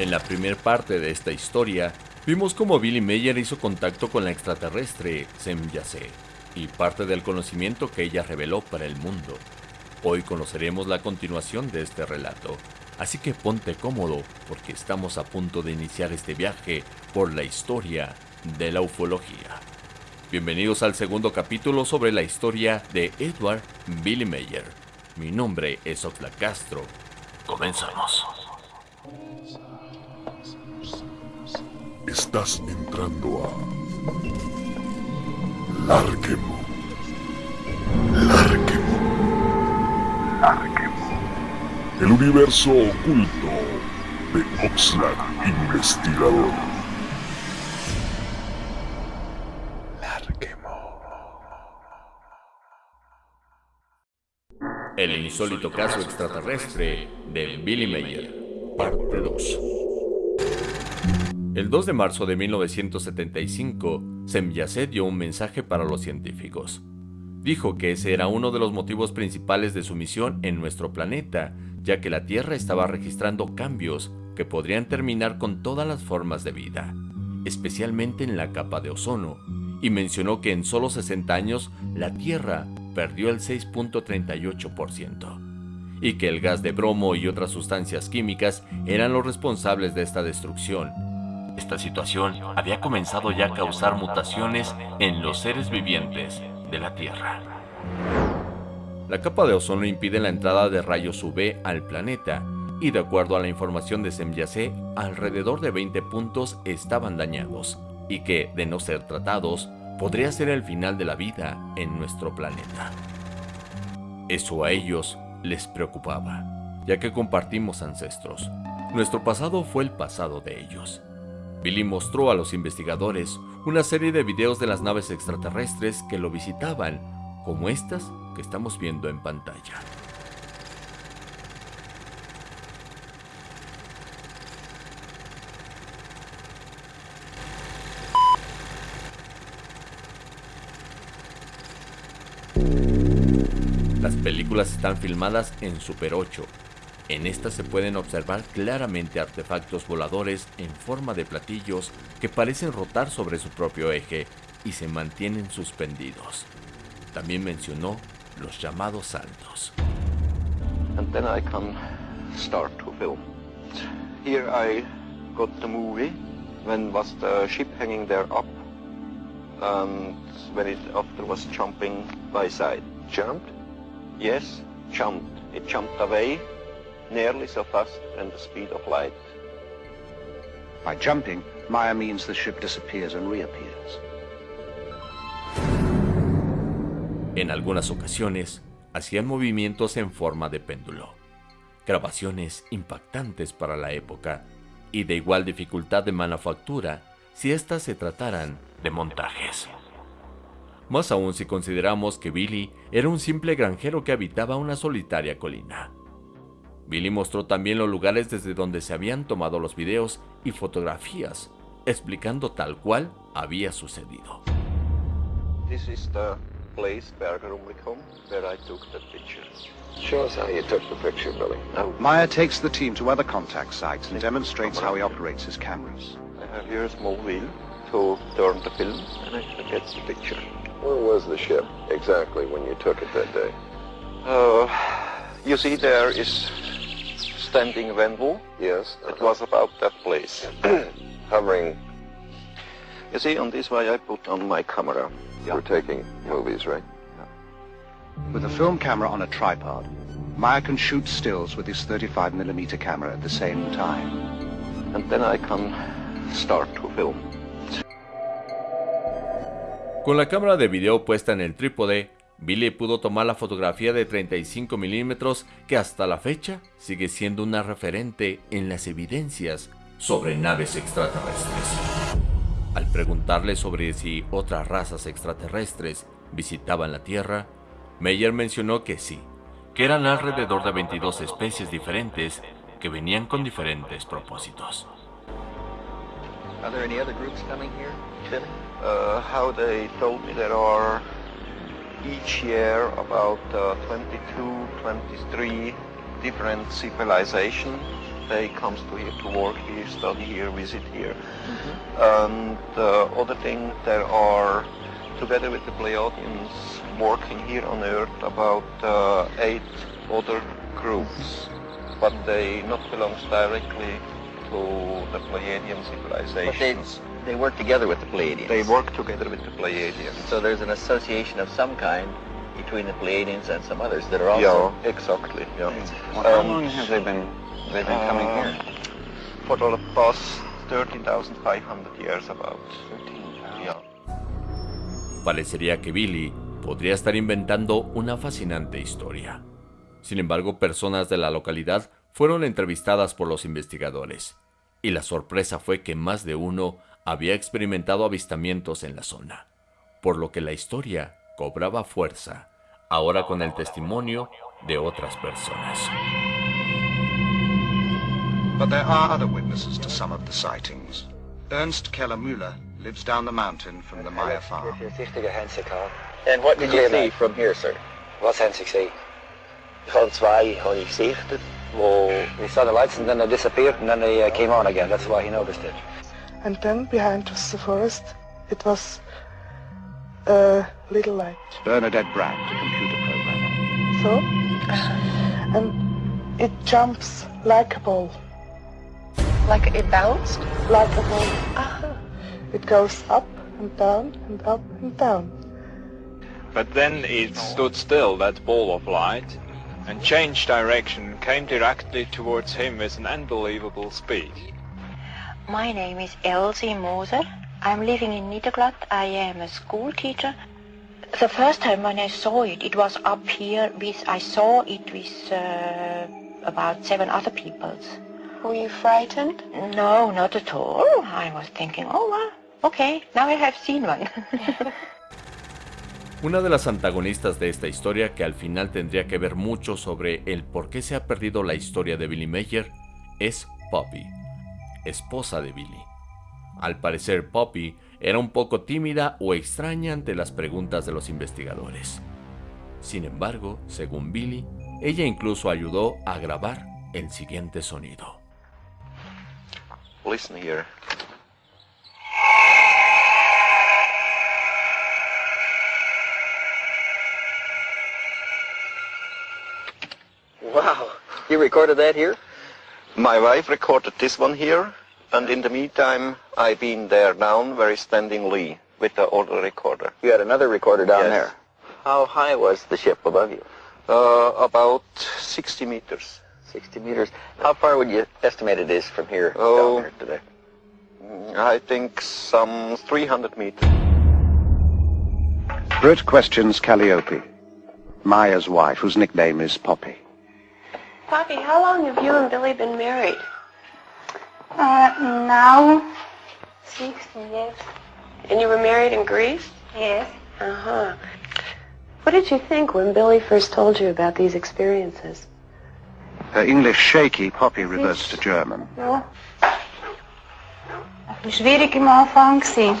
En la primera parte de esta historia, vimos cómo Billy Meyer hizo contacto con la extraterrestre Sem Yase y parte del conocimiento que ella reveló para el mundo. Hoy conoceremos la continuación de este relato, así que ponte cómodo porque estamos a punto de iniciar este viaje por la historia de la ufología. Bienvenidos al segundo capítulo sobre la historia de Edward Billy Meyer. Mi nombre es Oxlack Castro. Comenzamos. Estás entrando a Larquemo. Larquemo. Larquemo. El universo oculto de Oxlack Investigador. Larquemo. El insólito caso extraterrestre de Billy Meyer, parte 2. El 2 de marzo de 1975, Semyase dio un mensaje para los científicos. Dijo que ese era uno de los motivos principales de su misión en nuestro planeta, ya que la Tierra estaba registrando cambios que podrían terminar con todas las formas de vida, especialmente en la capa de ozono, y mencionó que en solo 60 años la Tierra perdió el 6.38%, y que el gas de bromo y otras sustancias químicas eran los responsables de esta destrucción, esta situación había comenzado ya a causar mutaciones en los seres vivientes de la Tierra. La capa de ozono impide la entrada de rayos UV al planeta, y de acuerdo a la información de Semyase, alrededor de 20 puntos estaban dañados, y que, de no ser tratados, podría ser el final de la vida en nuestro planeta. Eso a ellos les preocupaba, ya que compartimos ancestros. Nuestro pasado fue el pasado de ellos, Billy mostró a los investigadores una serie de videos de las naves extraterrestres que lo visitaban, como estas que estamos viendo en pantalla. Las películas están filmadas en Super 8 en esta se pueden observar claramente artefactos voladores en forma de platillos que parecen rotar sobre su propio eje y se mantienen suspendidos. También mencionó los llamados saltos. And then I can start to film. Here I got the movie when was the ship hanging there up and when it after was jumping by side. Jumped? Yes, jumped. It jumped away nearly so fast than the speed of light. By jumping, Maya means the ship disappears and reappears. En algunas ocasiones, hacían movimientos en forma de péndulo. Grabaciones impactantes para la época y de igual dificultad de manufactura si éstas se trataran de montajes. Más aún si consideramos que Billy era un simple granjero que habitaba una solitaria colina. Billy mostró también los lugares desde donde se habían tomado los videos y fotografías, explicando tal cual había sucedido. This is the place, Bergerumlicum, where I took the picture. Show us how you took the picture, Billy. Now, Maya takes the team to other contact sites and demonstrates how he operates his cameras. I have here a small wheel to turn the film and I get the picture. Where was the ship exactly when you took it that day? Uh, you see there is standing Venbu. Yes. It was about that place. Hovering. You see, on this way I put on my camera. We're taking movies, right? With a film camera on a tripod, Maya can shoot stills with his 35mm camera at the same time. And then I can start to film. Con la cámara de video puesta en el trípode, Billy pudo tomar la fotografía de 35 milímetros que hasta la fecha sigue siendo una referente en las evidencias sobre naves extraterrestres. Al preguntarle sobre si otras razas extraterrestres visitaban la Tierra, Meyer mencionó que sí, que eran alrededor de 22 especies diferentes que venían con diferentes propósitos. Are there any other groups coming each year about uh, 22, 23 different civilizations they comes to here to work here, study here, visit here. And uh, other thing, there are, together with the Pleiadians, working here on Earth about uh, eight other groups, but they not belongs directly to the Pleiadian But they, work together with the Pleiadians. They work together with the Pleiadians. So there's an association of some kind between the Pleiadians and some others that are also... Yeah, exactly. Yeah. Well, how Um, long have they been they've been coming uh, here? For the past 13,500 years about. Yeah. Parecería que Billy podría estar inventando una fascinante historia. Sin embargo, personas de la localidad fueron entrevistadas por los investigadores, y la sorpresa fue que más de uno había experimentado avistamientos en la zona, por lo que la historia cobraba fuerza, ahora con el testimonio de otras personas. But there are other witnesses to some of the sightings. Ernst Keller-Müller lives down the mountain from the Maya farm. And what did you see from here, sir? Was haben Sie gesehen? Habe zwei habe ich gesichtet, wo we saw the lights and then they disappeared and then they uh, came on again. That's why he noticed it. And then behind us the forest, it was a little light. Bernadette Brandt, a computer programmer. So, and it jumps like a ball, Like it bounced? like a ball. Uh-huh. It goes up and down and up and down. But then it stood still, that ball of light, and changed direction, came directly towards him with an unbelievable speed. My name is Elsie Moser. I'm living in Niederglatt. I am a school teacher. The first time when I saw it, it was up here with, I saw it with uh, about seven other people. Were you frightened? No, not at all. I was thinking, oh, well, okay, now I have seen one. Una de las antagonistas de esta historia que al final tendría que ver mucho sobre el por qué se ha perdido la historia de Billy Mayer es Poppy, esposa de Billy. Al parecer Poppy era un poco tímida o extraña ante las preguntas de los investigadores. Sin embargo, según Billy, ella incluso ayudó a grabar el siguiente sonido. Listen here. Wow. You recorded that here? My wife recorded this one here, and in the meantime, I've been there down where is standing Lee with the other recorder. You had another recorder down Yes. there. How high was the ship above you? Uh, about 60 meters. 60 meters. How far would you estimate it is from here Oh. down there to there? Mm, I think some 300 meters. Britt questions Calliope, Maya's wife, whose nickname is Poppy. Poppy, how long have you and Billy been married? Uh, now, six years. And you were married in Greece? Yes. Uh-huh. What did you think when Billy first told you about these experiences? Her English shaky, Poppy reverts to German. Ja. Schwierig am Anfang gewesen.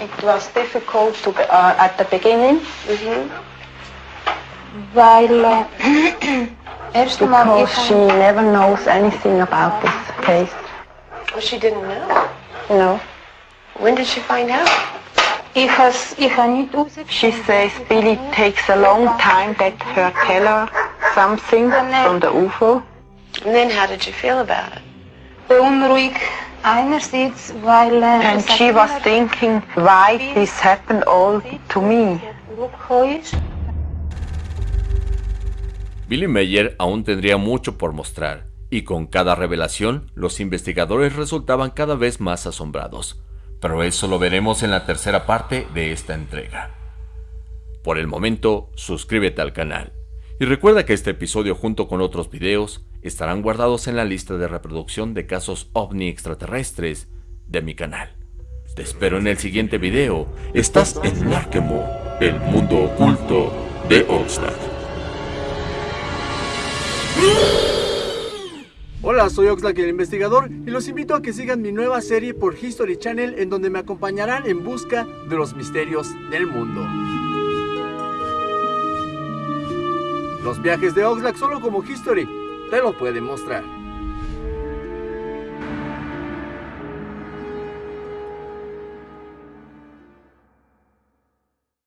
It was difficult to, uh, at the beginning. Mm -hmm. Weil, erst einmal because she never knows anything about this case. Well, she didn't know. No. When did she find out? ich has, ich habe nicht She says Billy takes a long time that her tell her something from the UFO. And then how did you feel about it? beunruhigt. Einerseits, weil äh, And she was thinking why this happened all to me. Billy Mayer aún tendría mucho por mostrar, y con cada revelación los investigadores resultaban cada vez más asombrados. Pero eso lo veremos en la tercera parte de esta entrega. Por el momento, suscríbete al canal. Y recuerda que este episodio junto con otros videos estarán guardados en la lista de reproducción de casos ovni extraterrestres de mi canal. Te espero en el siguiente video. Estás en Narkemo, el mundo oculto de Oxlack. Hola, soy Oxlack el investigador y los invito a que sigan mi nueva serie por History Channel en donde me acompañarán en busca de los misterios del mundo. Los viajes de Oxlack solo como History te lo pueden mostrar.